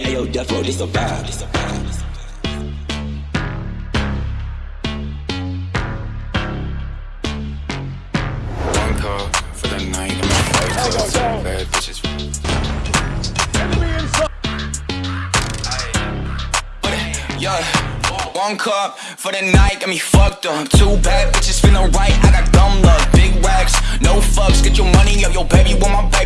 Hey yo, Death Row, this a vibe. One call for the night. cup for the night got me fucked up. Two bad bitches feeling right. I got dumb luck, big racks, no fucks. Get your money up, yo, baby want my back.